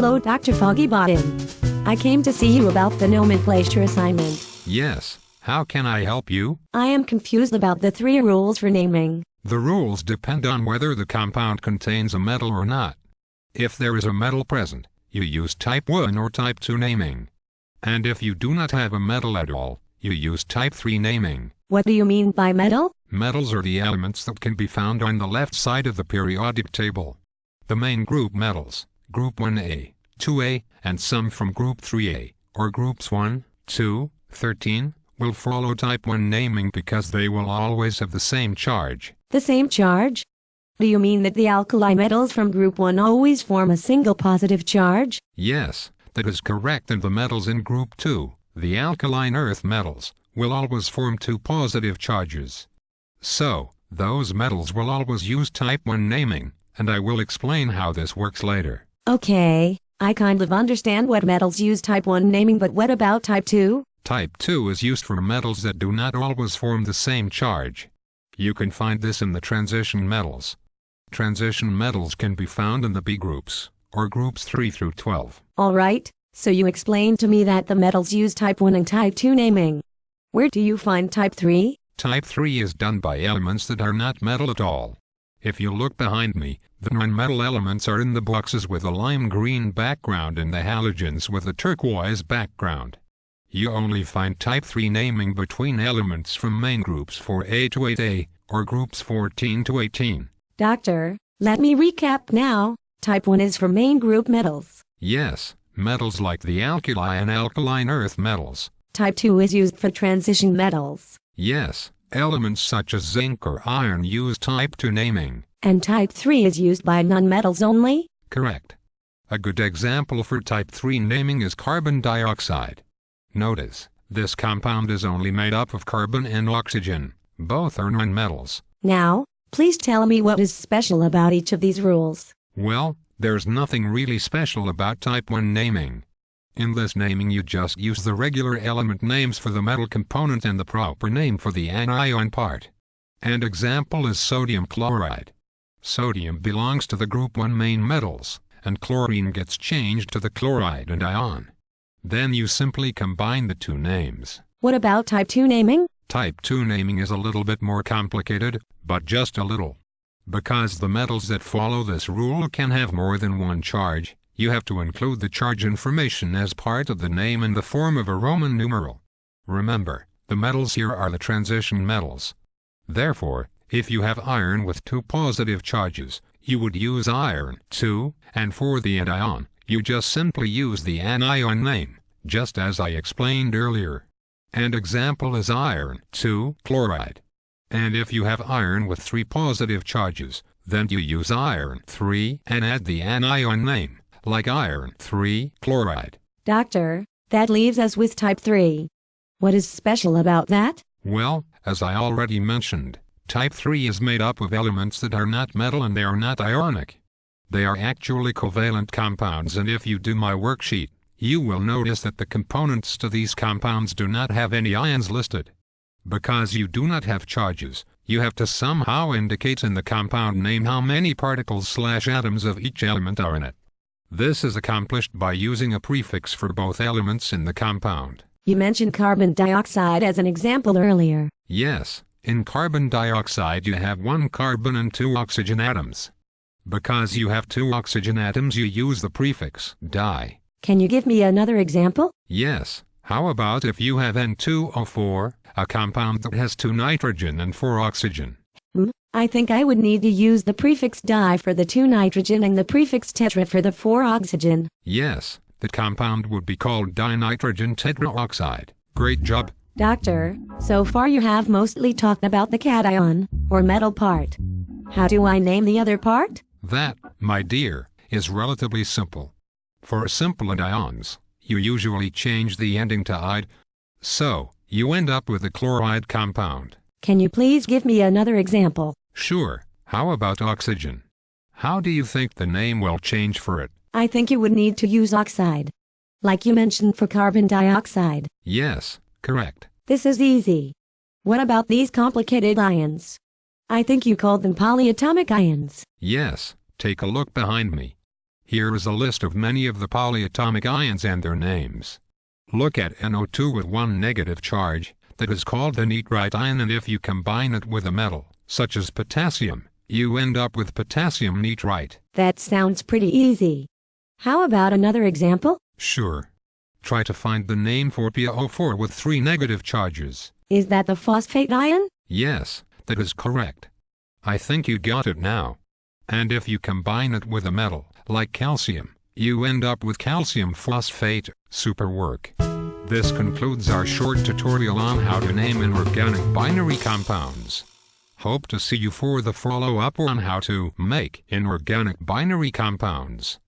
Hello, Dr. Foggy Bottom. I came to see you about the nomenclature assignment. Yes, how can I help you? I am confused about the three rules for naming. The rules depend on whether the compound contains a metal or not. If there is a metal present, you use type 1 or type 2 naming. And if you do not have a metal at all, you use type 3 naming. What do you mean by metal? Metals are the elements that can be found on the left side of the periodic table. The main group metals, group 1A, 2A, and some from group 3A, or groups 1, 2, 13, will follow type 1 naming because they will always have the same charge. The same charge? Do you mean that the alkali metals from group 1 always form a single positive charge? Yes, that is correct and the metals in group 2, the alkaline earth metals, will always form two positive charges. So, those metals will always use type 1 naming, and I will explain how this works later. Okay, I kind of understand what metals use type 1 naming but what about type 2? Type 2 is used for metals that do not always form the same charge. You can find this in the transition metals. Transition metals can be found in the B groups, or groups 3 through 12. Alright, so you explained to me that the metals use type 1 and type 2 naming. Where do you find type 3? Type 3 is done by elements that are not metal at all. If you look behind me, the non-metal elements are in the boxes with a lime green background and the halogens with a turquoise background. You only find type 3 naming between elements from main groups 4A to 8A, or groups 14 to 18. Doctor, let me recap now. Type 1 is for main group metals. Yes, metals like the alkali and alkaline earth metals. Type 2 is used for transition metals. Yes, elements such as zinc or iron use type 2 naming. And type 3 is used by nonmetals only? Correct. A good example for type 3 naming is carbon dioxide. Notice, this compound is only made up of carbon and oxygen. Both are nonmetals. Now, please tell me what is special about each of these rules. Well, there's nothing really special about type 1 naming. In this naming you just use the regular element names for the metal component and the proper name for the anion part. An example is sodium chloride. Sodium belongs to the group 1 main metals, and chlorine gets changed to the chloride anion. Then you simply combine the two names. What about type 2 naming? Type 2 naming is a little bit more complicated, but just a little. Because the metals that follow this rule can have more than one charge, you have to include the charge information as part of the name in the form of a Roman numeral. Remember, the metals here are the transition metals. Therefore, if you have iron with two positive charges, you would use iron 2, and for the anion, you just simply use the anion name, just as I explained earlier. And example is iron 2 chloride. And if you have iron with three positive charges, then you use iron 3 and add the anion name, like iron 3 chloride. Doctor, that leaves us with type 3. What is special about that? Well, as I already mentioned, type 3 is made up of elements that are not metal and they are not ionic. They are actually covalent compounds and if you do my worksheet, you will notice that the components to these compounds do not have any ions listed. Because you do not have charges, you have to somehow indicate in the compound name how many particles slash atoms of each element are in it. This is accomplished by using a prefix for both elements in the compound. You mentioned carbon dioxide as an example earlier. Yes, in carbon dioxide you have one carbon and two oxygen atoms. Because you have two oxygen atoms you use the prefix di. Can you give me another example? Yes, how about if you have N2O4, a compound that has two nitrogen and four oxygen? I think I would need to use the prefix di for the 2 nitrogen and the prefix tetra for the 4 oxygen. Yes, the compound would be called dinitrogen tetraoxide. Great job. Doctor, so far you have mostly talked about the cation, or metal part. How do I name the other part? That, my dear, is relatively simple. For simple ions, you usually change the ending to "ide," So, you end up with a chloride compound. Can you please give me another example? Sure, how about oxygen? How do you think the name will change for it? I think you would need to use oxide. Like you mentioned for carbon dioxide. Yes, correct. This is easy. What about these complicated ions? I think you called them polyatomic ions. Yes, take a look behind me. Here is a list of many of the polyatomic ions and their names. Look at NO2 with one negative charge, that is called the nitrite ion and if you combine it with a metal, such as potassium, you end up with potassium nitrite. That sounds pretty easy. How about another example? Sure. Try to find the name for PO4 with three negative charges. Is that the phosphate ion? Yes, that is correct. I think you got it now. And if you combine it with a metal, like calcium, you end up with calcium phosphate, super work. This concludes our short tutorial on how to name inorganic binary compounds. Hope to see you for the follow-up on how to make inorganic binary compounds.